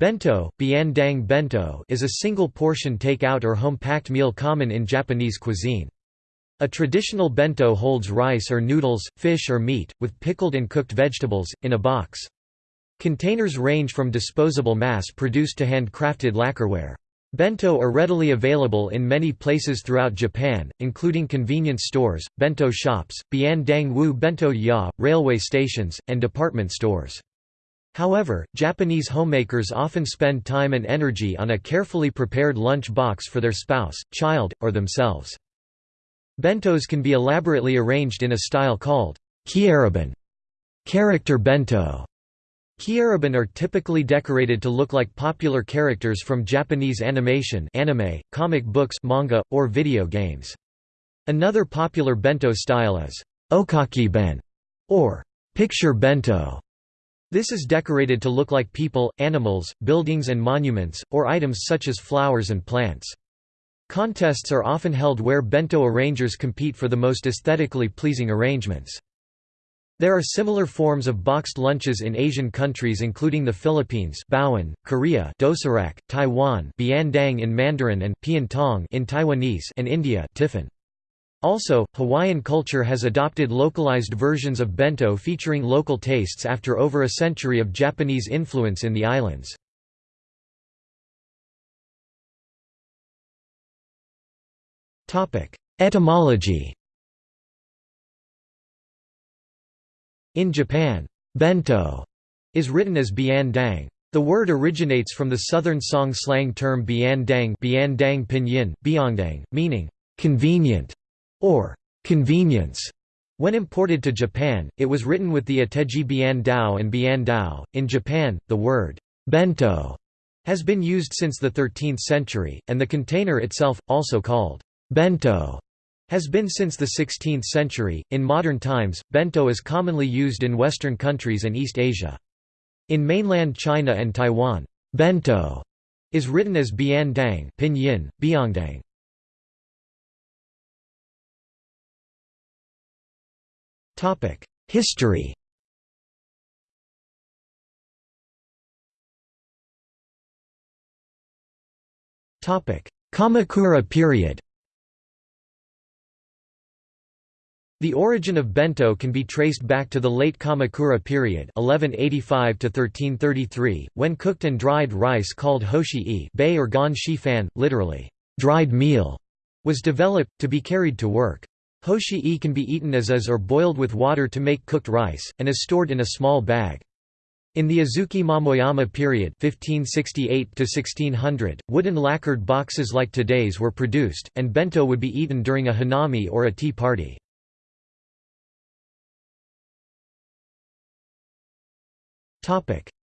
Bento, bento is a single-portion take-out or home-packed meal common in Japanese cuisine. A traditional bento holds rice or noodles, fish or meat, with pickled and cooked vegetables, in a box. Containers range from disposable mass-produced to handcrafted lacquerware. Bento are readily available in many places throughout Japan, including convenience stores, bento shops, biandang wu bento ya, railway stations, and department stores. However, Japanese homemakers often spend time and energy on a carefully prepared lunch box for their spouse, child, or themselves. Bentos can be elaborately arranged in a style called kyaraben character bento. Kyaraben are typically decorated to look like popular characters from Japanese animation anime, comic books manga, or video games. Another popular bento style is oekakiben, or picture bento. This is decorated to look like people, animals, buildings and monuments, or items such as flowers and plants. Contests are often held where bento arrangers compete for the most aesthetically pleasing arrangements. There are similar forms of boxed lunches in Asian countries including the Philippines baon, Korea Dosirak, Taiwan Biandang in Mandarin and Piantong in Taiwanese and India tiffin. Also, Hawaiian culture has adopted localized versions of bento featuring local tastes after over a century of Japanese influence in the islands. Etymology In Japan, bento is written as bian dang. The word originates from the southern song slang term bian dang, bian dang pinyin, biangdang, meaning convenient or convenience. When imported to Japan, it was written with the ateji bian dao and bian dao. In Japan, the word bento has been used since the 13th century, and the container itself, also called bento, has been since the 16th century. In modern times, bento is commonly used in Western countries and East Asia. In mainland China and Taiwan, bento is written as bian dang, pinyin, biangdang. History. Kamakura period. The origin of bento can be traced back to the late Kamakura period 1185 when cooked and dried rice called hoshi-e bay or gan literally, dried meal, was developed, to be carried to work. Hoshi-e can be eaten as is or boiled with water to make cooked rice, and is stored in a small bag. In the Azuchi Momoyama period 1568 wooden lacquered boxes like today's were produced, and bento would be eaten during a hanami or a tea party.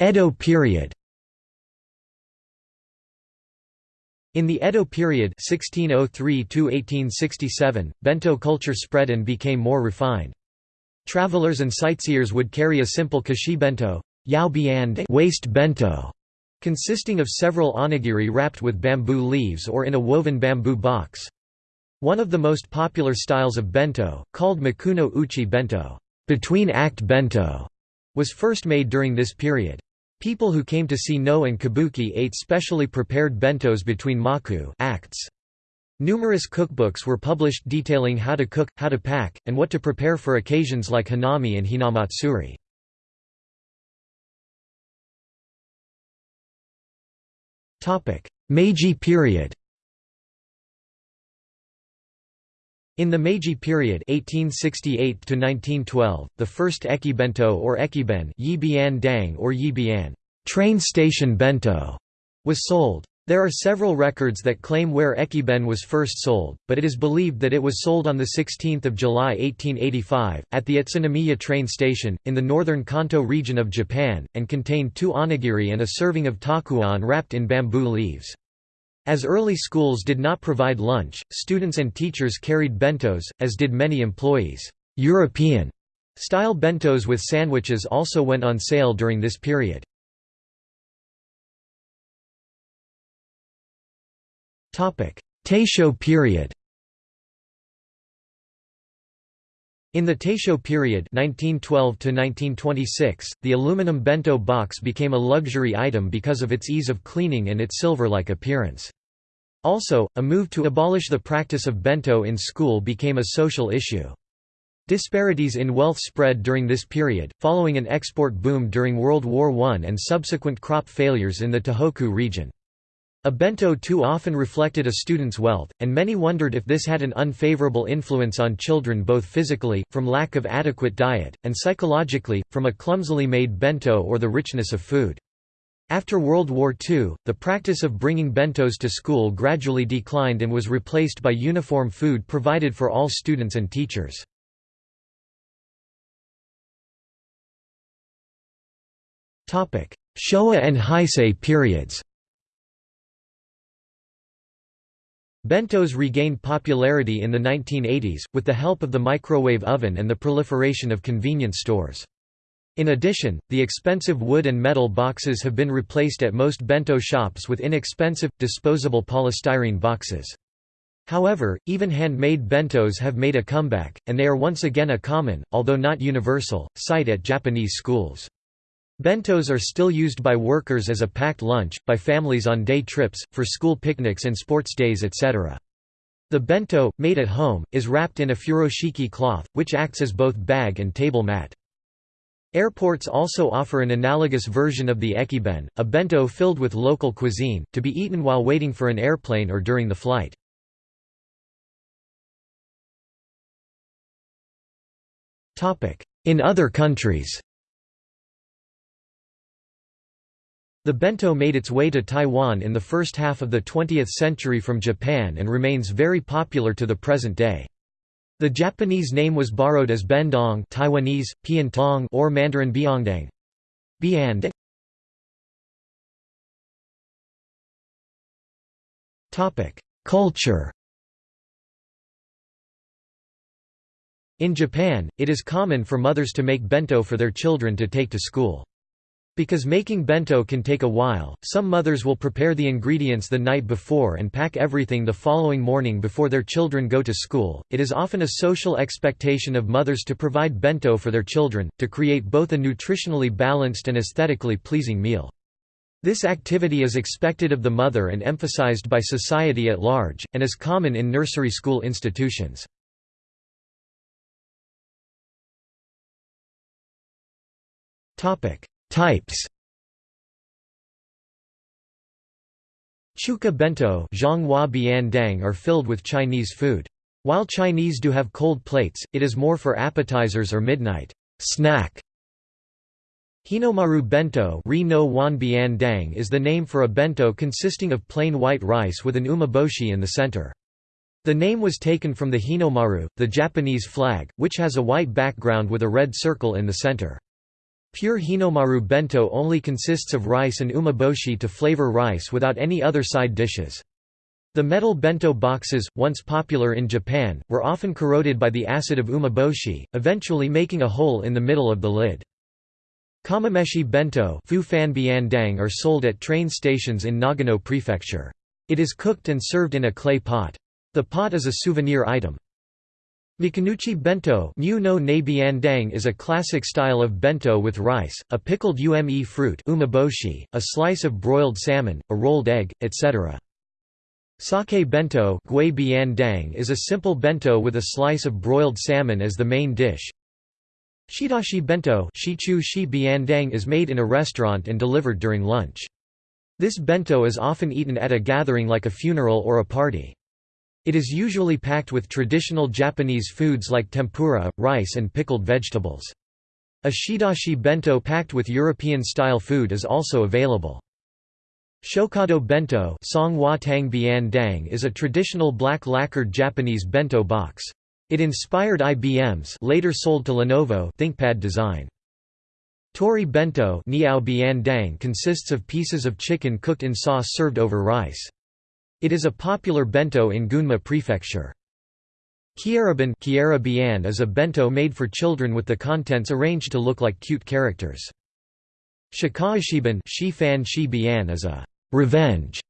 Edo period In the Edo period 1603 bento culture spread and became more refined. Travelers and sightseers would carry a simple koshi bento, yao bian waist bento, consisting of several onigiri wrapped with bamboo leaves or in a woven bamboo box. One of the most popular styles of bento, called makunouchi bento, between-act bento, was first made during this period. People who came to see Noh and kabuki ate specially prepared bentos between maku acts. Numerous cookbooks were published detailing how to cook, how to pack, and what to prepare for occasions like hanami and hinamatsuri. Meiji period In the Meiji period 1868 the first ekibento or ekiben yibian dang or yibian train station bento was sold. There are several records that claim where ekiben was first sold, but it is believed that it was sold on 16 July 1885, at the Utsunomiya train station, in the northern Kanto region of Japan, and contained two onigiri and a serving of takuan wrapped in bamboo leaves. As early schools did not provide lunch, students and teachers carried bentos, as did many employees. European style bentos with sandwiches also went on sale during this period. Taisho period In the Taisho period 1912 the aluminum bento box became a luxury item because of its ease of cleaning and its silver-like appearance. Also, a move to abolish the practice of bento in school became a social issue. Disparities in wealth spread during this period, following an export boom during World War I and subsequent crop failures in the Tohoku region. A bento too often reflected a student's wealth, and many wondered if this had an unfavorable influence on children both physically, from lack of adequate diet, and psychologically, from a clumsily made bento or the richness of food. After World War II, the practice of bringing bentos to school gradually declined and was replaced by uniform food provided for all students and teachers. Showa and Heisei periods Bentos regained popularity in the 1980s, with the help of the microwave oven and the proliferation of convenience stores. In addition, the expensive wood and metal boxes have been replaced at most bento shops with inexpensive, disposable polystyrene boxes. However, even handmade bentos have made a comeback, and they are once again a common, although not universal, sight at Japanese schools. Bentos are still used by workers as a packed lunch, by families on day trips, for school picnics and sports days etc. The bento, made at home, is wrapped in a furoshiki cloth, which acts as both bag and table mat. Airports also offer an analogous version of the ekiben, a bento filled with local cuisine, to be eaten while waiting for an airplane or during the flight. In other countries The bento made its way to Taiwan in the first half of the 20th century from Japan and remains very popular to the present day. The Japanese name was borrowed as bendong Taiwanese, piantong or Mandarin biangdang. Biand. Culture In Japan, it is common for mothers to make bento for their children to take to school. Because making bento can take a while, some mothers will prepare the ingredients the night before and pack everything the following morning before their children go to school. It is often a social expectation of mothers to provide bento for their children, to create both a nutritionally balanced and aesthetically pleasing meal. This activity is expected of the mother and emphasized by society at large, and is common in nursery school institutions. Topic: Types Chuka bento are filled with Chinese food. While Chinese do have cold plates, it is more for appetizers or midnight snack. Hinomaru bento is the name for a bento consisting of plain white rice with an umeboshi in the center. The name was taken from the Hinomaru, the Japanese flag, which has a white background with a red circle in the center. Pure Hinomaru bento only consists of rice and umeboshi to flavor rice without any other side dishes. The metal bento boxes, once popular in Japan, were often corroded by the acid of umeboshi, eventually making a hole in the middle of the lid. Kamameshi bento are sold at train stations in Nagano Prefecture. It is cooked and served in a clay pot. The pot is a souvenir item. Makunouchi bento is a classic style of bento with rice, a pickled ume fruit umeboshi, a slice of broiled salmon, a rolled egg, etc. Sake bento is a simple bento with a slice of broiled salmon as the main dish. Shidashi bento is made in a restaurant and delivered during lunch. This bento is often eaten at a gathering like a funeral or a party. It is usually packed with traditional Japanese foods like tempura, rice and pickled vegetables. A shidashi bento packed with European-style food is also available. Shokado bento is a traditional black lacquered Japanese bento box. It inspired IBM's later sold to Lenovo ThinkPad design. Tori bento consists of pieces of chicken cooked in sauce served over rice. It is a popular bento in Gunma Prefecture. Kyaraben is a bento made for children with the contents arranged to look like cute characters. Shikaeshiben is a revenge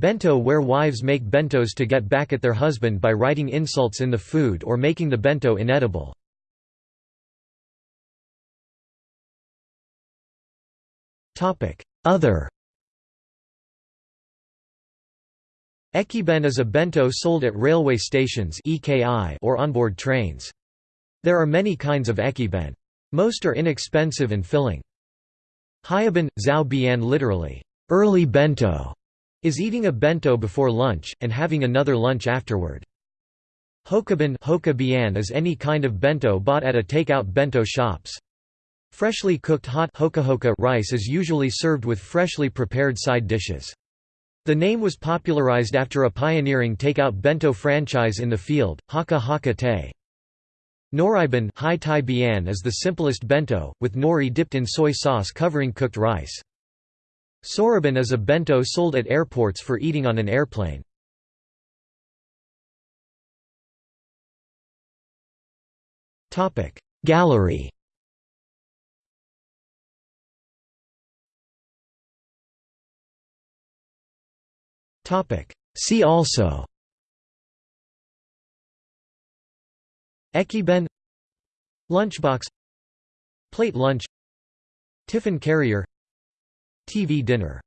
bento where wives make bentos to get back at their husband by writing insults in the food or making the bento inedible. Other Ekiben is a bento sold at railway stations or onboard trains. There are many kinds of ekiben. Most are inexpensive and filling. Hayaben, zao bian literally, early bento, is eating a bento before lunch, and having another lunch afterward. Hokaben hoka is any kind of bento bought at a takeout bento shops. Freshly cooked hot rice is usually served with freshly prepared side dishes. The name was popularized after a pioneering takeout bento franchise in the field, Hokka Hokka Tei. Noriben Hai Tai Bian is the simplest bento, with nori dipped in soy sauce covering cooked rice. Soraben is a bento sold at airports for eating on an airplane. Gallery See also. Ekiben. Lunchbox. Plate lunch. Tiffin carrier. TV dinner